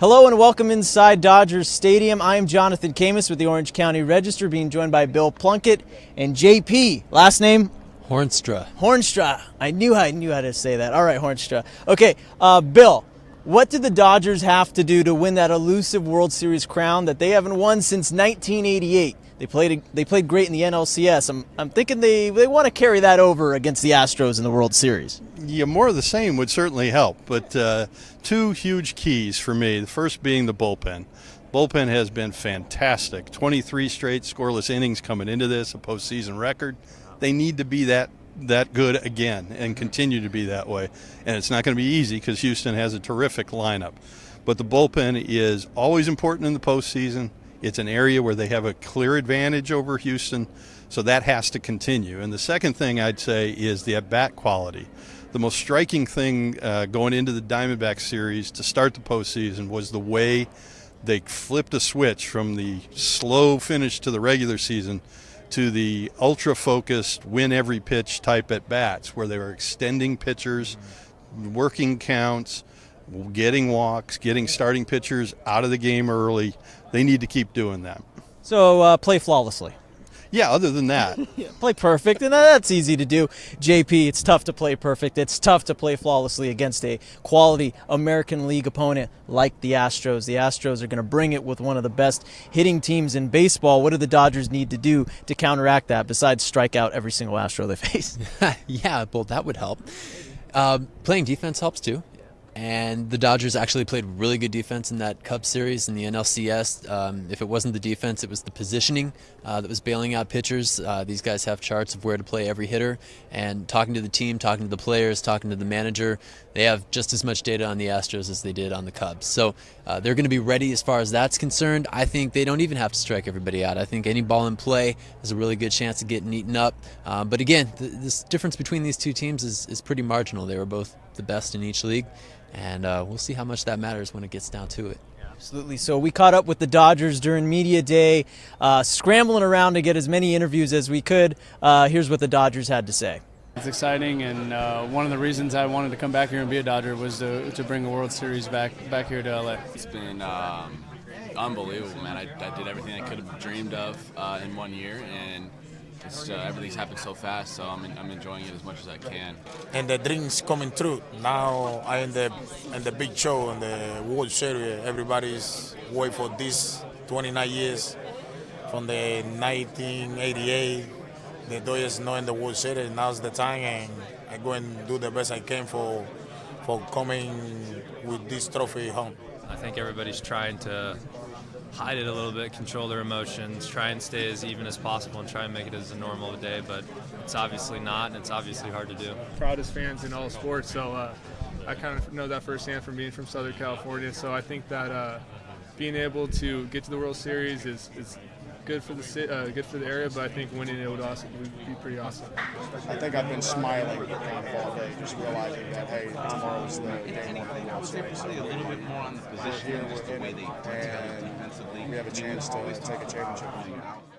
Hello and welcome inside Dodgers Stadium. I am Jonathan Camus with the Orange County Register, being joined by Bill Plunkett and JP. Last name? Hoornstra. Hoornstra. I knew I knew how to say that. All right, Hoornstra. Okay, uh, Bill. What did the Dodgers have to do to win that elusive World Series crown that they haven't won since 1988? They played they played great in the NLCS. I'm, I'm thinking they, they want to carry that over against the Astros in the World Series. Yeah, more of the same would certainly help. But uh, two huge keys for me. The first being the bullpen. Bullpen has been fantastic. 23 straight scoreless innings coming into this, a postseason record. They need to be that that good again and continue to be that way. And it's not going to be easy because Houston has a terrific lineup. But the bullpen is always important in the postseason. It's an area where they have a clear advantage over Houston, so that has to continue. And the second thing I'd say is the at bat quality. The most striking thing uh, going into the Diamondback series to start the postseason was the way they flipped a switch from the slow finish to the regular season to the ultra focused, win every pitch type at bats, where they were extending pitchers, working counts, getting walks, getting starting pitchers out of the game early. They need to keep doing that. So uh, play flawlessly. Yeah, other than that. play perfect, and that's easy to do. JP, it's tough to play perfect. It's tough to play flawlessly against a quality American League opponent like the Astros. The Astros are going to bring it with one of the best hitting teams in baseball. What do the Dodgers need to do to counteract that besides strike out every single Astro they face? yeah, well, that would help. Uh, playing defense helps too. And the Dodgers actually played really good defense in that Cubs series in the NLCS. Um, if it wasn't the defense, it was the positioning uh, that was bailing out pitchers. Uh, these guys have charts of where to play every hitter. And talking to the team, talking to the players, talking to the manager, they have just as much data on the Astros as they did on the Cubs. So uh, they're going to be ready as far as that's concerned. I think they don't even have to strike everybody out. I think any ball in play has a really good chance of getting eaten up. Um, but again, the, this difference between these two teams is, is pretty marginal. They were both the best in each league and uh, we'll see how much that matters when it gets down to it. Absolutely. So we caught up with the Dodgers during media day, uh, scrambling around to get as many interviews as we could. Uh, here's what the Dodgers had to say. It's exciting, and uh, one of the reasons I wanted to come back here and be a Dodger was to, to bring a World Series back back here to LA. It's been um, unbelievable, man. I, I, did everything I could have dreamed of uh, in one year, and uh, everything's happened so fast, so I'm, I'm enjoying it as much as I can. And the dreams coming true. Now I in the in the big show in the World Series. Everybody's waiting for this 29 years from the 1988. The Dodgers know in the World Series. Now's the time, and I go and do the best I can for for coming with this trophy home. I think everybody's trying to hide it a little bit, control their emotions, try and stay as even as possible, and try and make it as a normal day. But it's obviously not, and it's obviously hard to do. Proudest fans in all sports, so uh, I kind of know that firsthand from being from Southern California. So I think that uh, being able to get to the World Series is, is good for the uh, good for the area, but I think winning it would also would be pretty awesome. I think I've been smiling all day, just realizing that hey, tomorrow is the day one of the World Series. So a little bit more on the position, just the way they and we have a chance to take a championship.